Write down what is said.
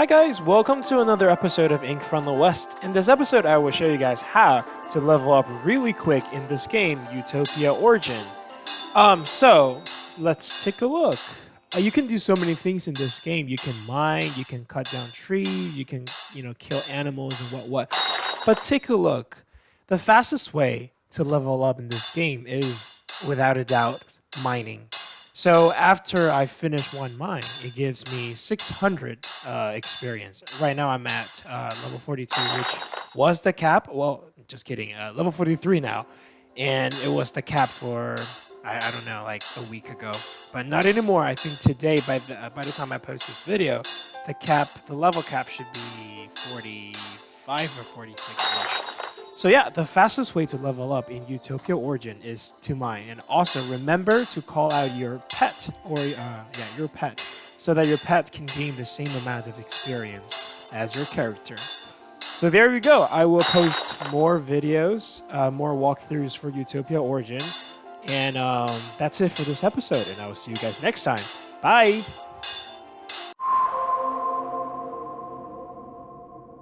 Hi guys, welcome to another episode of Ink from the West. In this episode, I will show you guys how to level up really quick in this game, Utopia Origin. Um, so let's take a look. Uh, you can do so many things in this game. You can mine, you can cut down trees, you can, you know, kill animals and what what. But take a look. The fastest way to level up in this game is, without a doubt, mining. So after I finish one mine, it gives me 600 uh, experience. Right now I'm at uh, level 42, which was the cap. Well, just kidding. Uh, level 43 now. And it was the cap for, I, I, don't know, like a week ago. But not anymore. I think today, by the, uh, by the time I post this video, the cap, the level cap should be 45 or 46-ish. So yeah, the fastest way to level up in Utopia Origin is to mine. And also remember to call out your pet, or uh, yeah, your pet, so that your pet can gain the same amount of experience as your character. So there we go. I will post more videos, uh, more walkthroughs for Utopia Origin. And um, that's it for this episode. And I will see you guys next time. Bye!